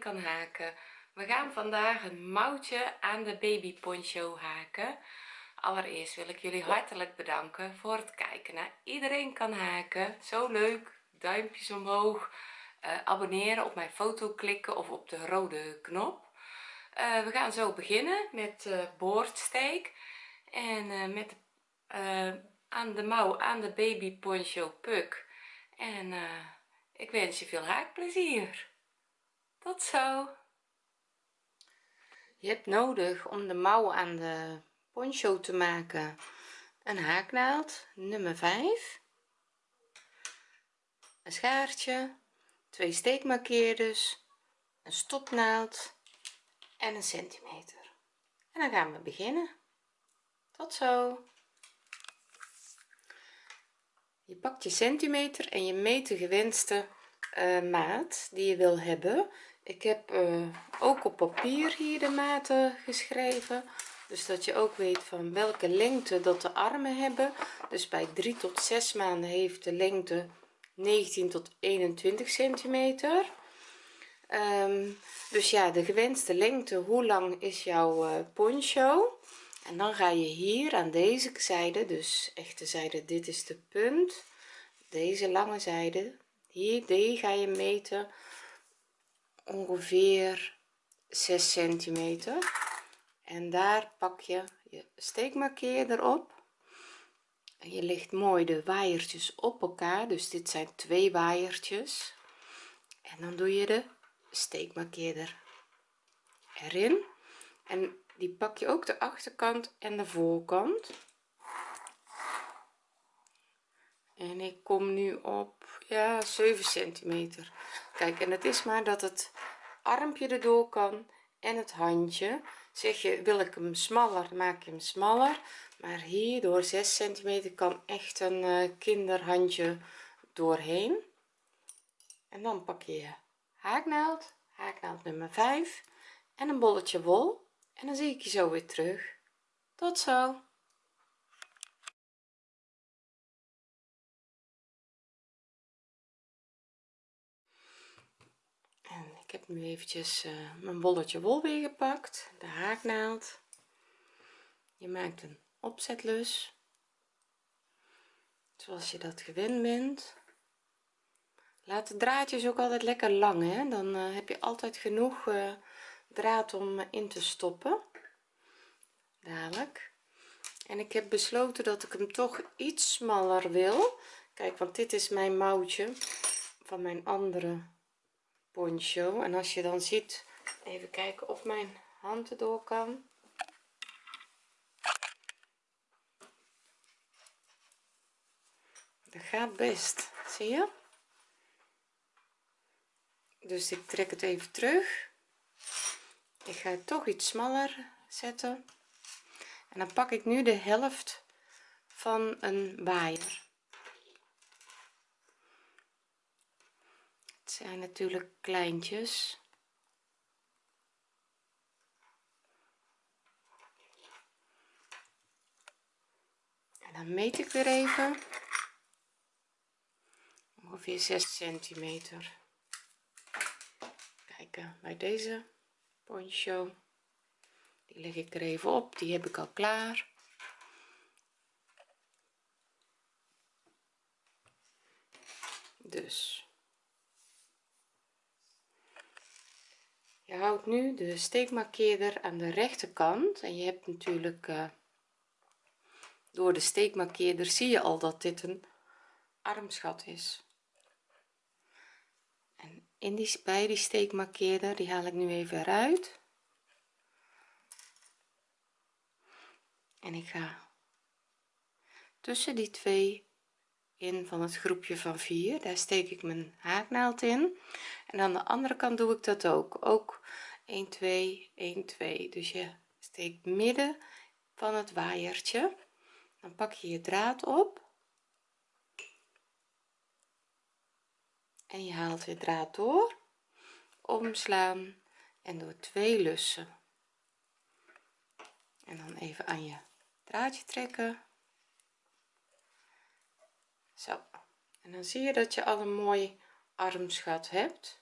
kan haken. We gaan vandaag een mouwtje aan de baby poncho haken. Allereerst wil ik jullie hartelijk bedanken voor het kijken naar iedereen kan haken. Zo leuk. Duimpjes omhoog. Uh, abonneren op mijn foto klikken of op de rode knop. Uh, we gaan zo beginnen met uh, boordsteek. En met aan de mouw aan de baby poncho puk. En ik wens je veel haakplezier tot zo. Je hebt nodig om de mouw aan de poncho te maken. Een haaknaald nummer 5 een schaartje twee steekmarkeerders een stopnaald en een centimeter. En dan gaan we beginnen. Tot zo. Je pakt je centimeter en je meet de gewenste uh, maat die je wil hebben ik heb uh, ook op papier hier de maten geschreven. Dus dat je ook weet van welke lengte dat de armen hebben. Dus bij 3 tot 6 maanden heeft de lengte 19 tot 21 centimeter. Um, dus ja de gewenste lengte hoe lang is jouw uh, poncho? En dan ga je hier aan deze zijde dus echte zijde dit is de punt. Deze lange zijde hier die ga je meten ongeveer 6 centimeter. En daar pak je je steekmarkeerder op en je legt mooi de waaiertjes op elkaar. Dus dit zijn twee waaiertjes en dan doe je de steekmarkeerder erin. En die pak je ook de achterkant en de voorkant en ik kom nu op ja 7 centimeter. Kijk en het is maar dat het armpje erdoor kan en het handje. Zeg je wil ik hem smaller maak je hem smaller. Maar hier door 6 centimeter kan echt een uh, kinderhandje doorheen. En dan pak je haaknaald haaknaald nummer 5 en een bolletje wol. En dan zie ik je zo weer terug. Tot zo ik heb nu eventjes uh, mijn bolletje wol weer gepakt de haaknaald. Je maakt een opzetlus zoals je dat gewend bent. Laat de draadjes ook altijd lekker lang hè? dan uh, heb je altijd genoeg uh, draad om in te stoppen. Dadelijk. En ik heb besloten dat ik hem toch iets smaller wil. Kijk want dit is mijn mouwtje van mijn andere poncho. En als je dan ziet even kijken of mijn hand erdoor kan. Dat gaat best. Zie je? Dus ik trek het even terug. Ik ga het toch iets smaller zetten. En dan pak ik nu de helft van een waaier zijn natuurlijk kleintjes. En dan meet ik weer even. Ongeveer 6 centimeter. Kijken bij deze poncho. Die leg ik er even op die heb ik al klaar. Dus je houdt nu de steekmarkeerder aan de rechterkant en je hebt natuurlijk uh, door de steekmarkeerder zie je al dat dit een armsgat is. En in die bij die steekmarkeerder die haal ik nu even eruit. En ik ga tussen die twee in van het groepje van 4 daar steek ik mijn haaknaald in. En aan de andere kant doe ik dat ook. Ook 1 2 1 2 dus je steekt midden van het waaiertje. Dan pak je je draad op. En je haalt je draad door. Omslaan en door twee lussen. En dan even aan je draadje trekken zo. En dan zie je dat je al een mooi armsgat hebt.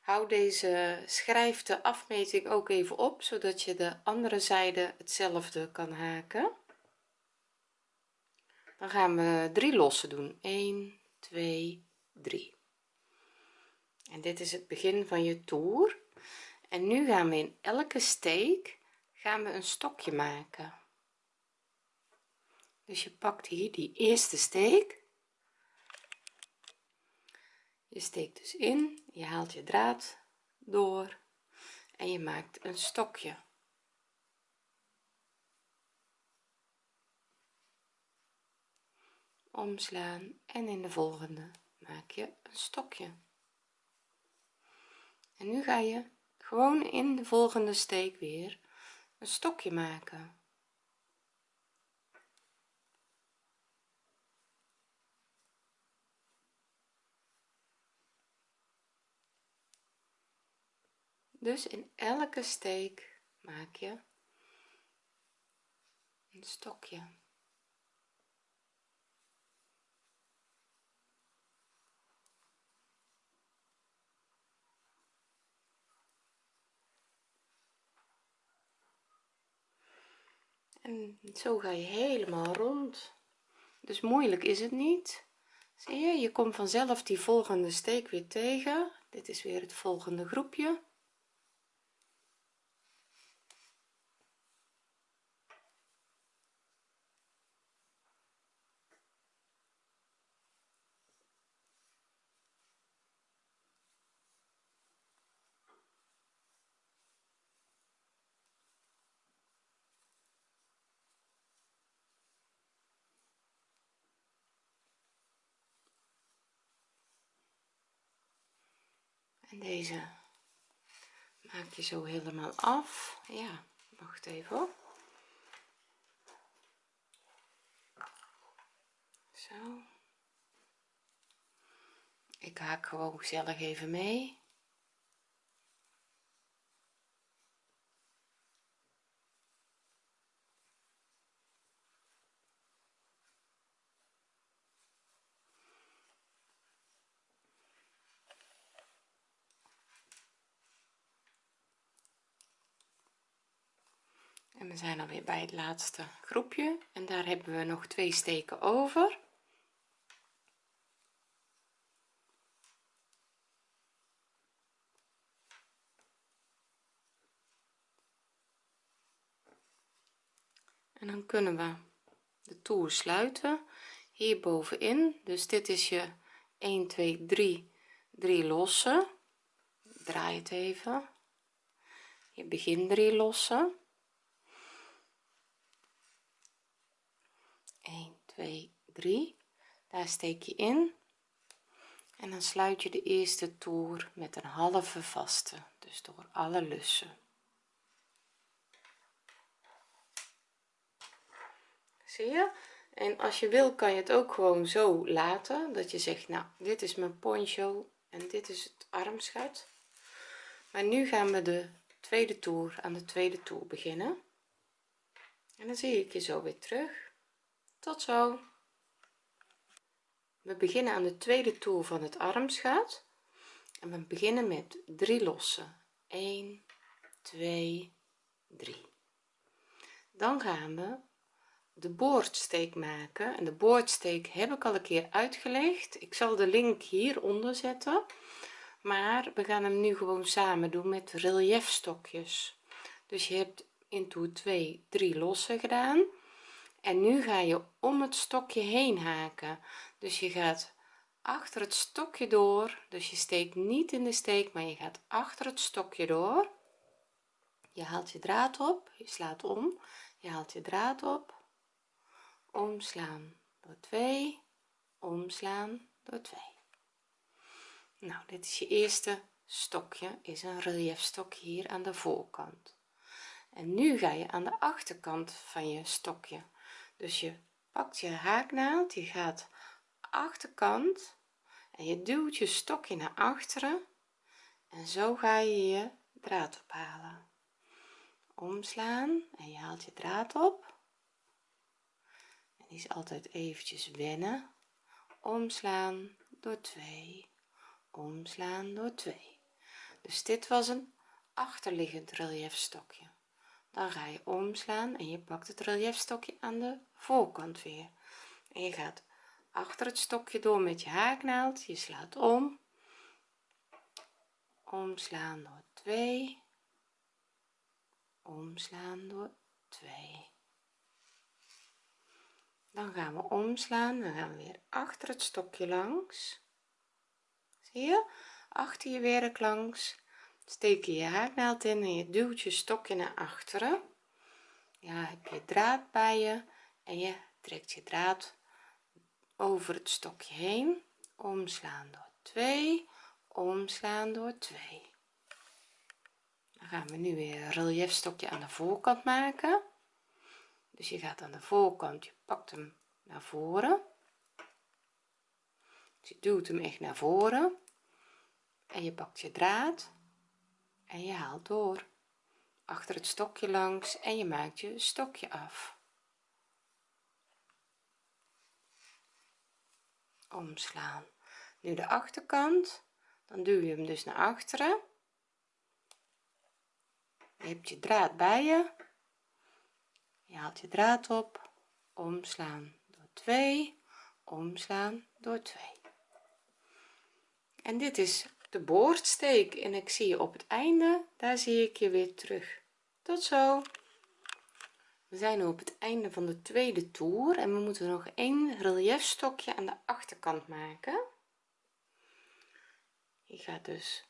Hou deze schrijf de afmeting ook even op zodat je de andere zijde hetzelfde kan haken. Dan gaan we drie lossen doen. 1 2 3 en dit is het begin van je toer. En nu gaan we in elke steek gaan we een stokje maken. Dus je pakt hier die eerste steek je steekt dus in je haalt je draad door en je maakt een stokje. Omslaan en in de volgende maak je een stokje. En nu ga je gewoon in de volgende steek weer een stokje maken dus in elke steek maak je een stokje. En zo ga je helemaal rond. Dus moeilijk is het niet. Zie je je komt vanzelf die volgende steek weer tegen. Dit is weer het volgende groepje en deze maak je zo helemaal af. Ja wacht even zo. Ik haak gewoon gezellig even mee zijn alweer bij het laatste groepje en daar hebben we nog twee steken over. En dan kunnen we de toer sluiten hier bovenin. Dus dit is je 1 2 3 3 lossen. Draai het even. Je begin 3 lossen 1 2 3 daar steek je in. En dan sluit je de eerste toer met een halve vaste dus door alle lussen. Zie je? En als je wil kan je het ook gewoon zo laten dat je zegt nou dit is mijn poncho en dit is het armschuit maar nu gaan we de tweede toer aan de tweede toer beginnen. En dan zie ik je zo weer terug tot zo. We beginnen aan de tweede toer van het armschuit en we beginnen met 3 lossen. 1 2 3 dan gaan we de boordsteek maken. En de boordsteek heb ik al een keer uitgelegd. Ik zal de link hieronder zetten. Maar we gaan hem nu gewoon samen doen met relief stokjes dus je hebt in toer 2 3 lossen gedaan en nu ga je om het stokje heen haken. Dus je gaat achter het stokje door. Dus je steekt niet in de steek maar je gaat achter het stokje door. Je haalt je draad op. Je slaat om. Je haalt je draad op. Omslaan door 2 omslaan door 2 nou dit is je eerste stokje. Is een relief stokje hier aan de voorkant. En nu ga je aan de achterkant van je stokje dus je pakt je haaknaald je gaat achterkant en je duwt je stokje naar achteren. En zo ga je je draad ophalen. Omslaan en je haalt je draad op. En die is altijd eventjes wennen. Omslaan door 2 omslaan door 2 dus dit was een achterliggend reliefstokje dan ga je omslaan en je pakt het reliefstokje aan de voorkant weer. En je gaat achter het stokje door met je haaknaald je slaat om. Omslaan door 2 omslaan door 2 dan gaan we omslaan dan gaan we weer achter het stokje langs. Zie je? Achter je werk langs steek je je haaknaald in en je duwt je stokje naar achteren. Ja heb je draad bij je en je trekt je draad over het stokje heen. Omslaan door 2 omslaan door 2 dan gaan we nu weer een reliefstokje aan de voorkant maken. Dus je gaat aan de voorkant je pakt hem naar voren. Dus je duwt hem echt naar voren. En je pakt je draad en je haalt door. Achter het stokje langs en je maakt je stokje af. Omslaan. Nu de achterkant. Dan duw je hem dus naar achteren. Je hebt je draad bij je. Je haalt je draad op. Omslaan door 2 omslaan door 2 en dit is de boordsteek en ik zie je op het einde daar zie ik je weer terug. Tot zo. We zijn nu op het einde van de tweede toer en we moeten nog één reliefstokje aan de achterkant maken. Je gaat dus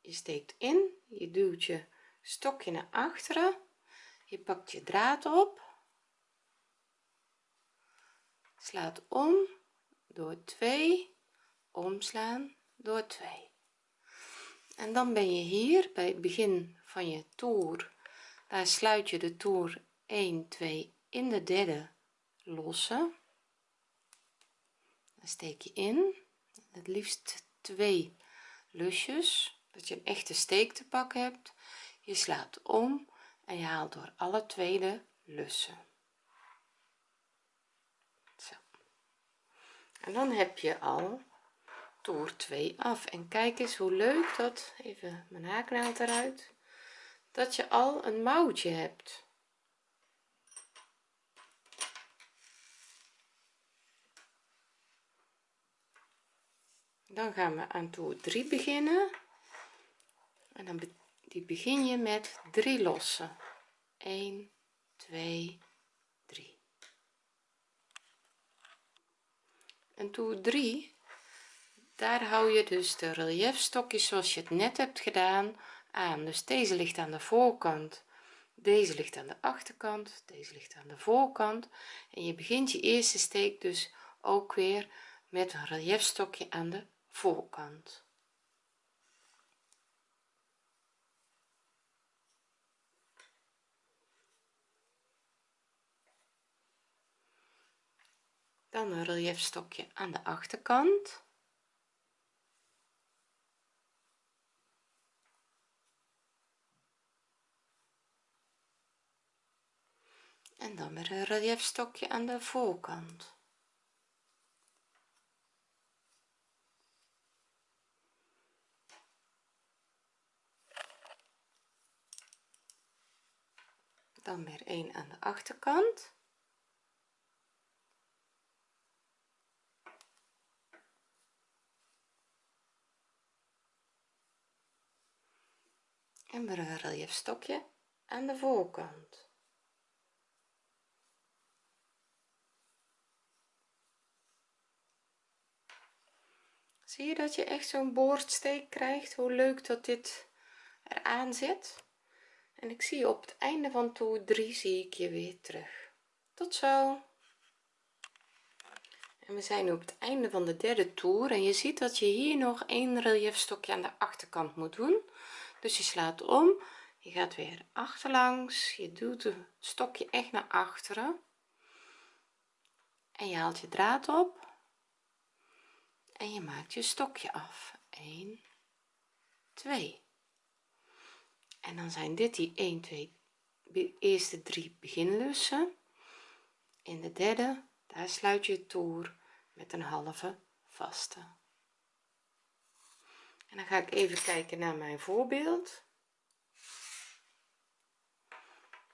je steekt in je duwt je stokje naar achteren je pakt je draad op slaat om door 2 omslaan door 2 en dan ben je hier bij het begin van je toer. Daar sluit je de toer 1 2 in de derde losse. Dan steek je in. Het liefst twee lusjes dat je een echte steek te pakken hebt. Je slaat om en je haalt door alle tweede lussen. Zo. en dan heb je al toer 2 af. En kijk eens hoe leuk dat even mijn haaknaald eruit dat je al een mouwtje hebt. Dan gaan we aan toer 3 beginnen. En dan begin je met 3 lossen. 1 2 3 en toer 3 daar hou je dus de reliefstokjes zoals je het net hebt gedaan aan. Dus deze ligt aan de voorkant deze ligt aan de achterkant deze ligt aan de voorkant. En je begint je eerste steek dus ook weer met een reliefstokje aan de voorkant. Dan een reliefstokje aan de achterkant en dan weer een reliefstokje aan de voorkant. Dan weer een aan de achterkant. En weer een reliefstokje aan de voorkant zie je dat je echt zo'n boordsteek krijgt hoe leuk dat dit eraan zit. En ik zie je op het einde van toer 3 zie ik je weer terug. Tot zo. En we zijn nu op het einde van de derde toer en je ziet dat je hier nog een reliefstokje aan de achterkant moet doen. Dus je slaat om je gaat weer achterlangs je doet het stokje echt naar achteren. En je haalt je draad op en je maakt je stokje af. 1 2 en dan zijn dit die 1 2 eerste drie beginlussen. In de derde daar sluit je het toer met een halve vaste. En dan ga ik even kijken naar mijn voorbeeld.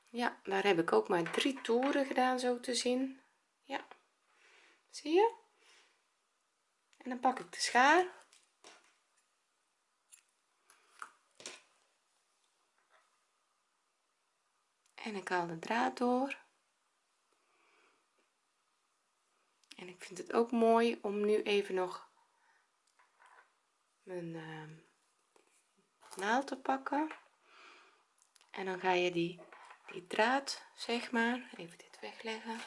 Ja daar heb ik ook maar drie toeren gedaan zo te zien. Ja zie je en dan pak ik de schaar. En ik haal de draad door. En ik vind het ook mooi om nu even nog mijn uh, naald te pakken. En dan ga je die die draad zeg maar even dit wegleggen.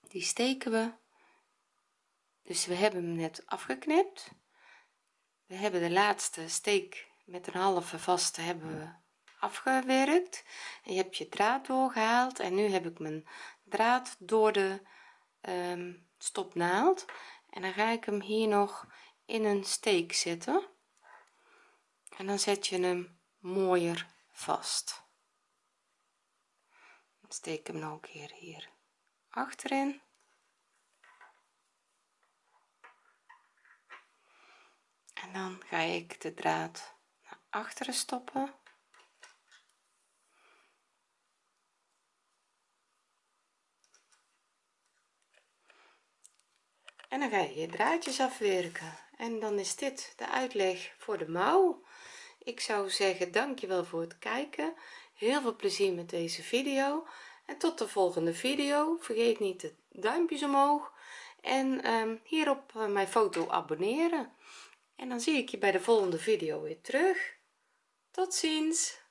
Die steken we dus we hebben hem net afgeknipt. We hebben de laatste steek met een halve vaste hebben we afgewerkt. En je hebt je draad doorgehaald. En nu heb ik mijn draad door de um, stopnaald en dan ga ik hem hier nog in een steek zetten. En dan zet je hem mooier vast. Steek hem nog een keer hier achterin dan ga ik de draad naar achteren stoppen. En dan ga je je draadjes afwerken. En dan is dit de uitleg voor de mouw. Ik zou zeggen dankjewel voor het kijken. Heel veel plezier met deze video. En tot de volgende video. Vergeet niet de duimpjes omhoog. En um, hier op uh, mijn foto abonneren en dan zie ik je bij de volgende video weer terug. Tot ziens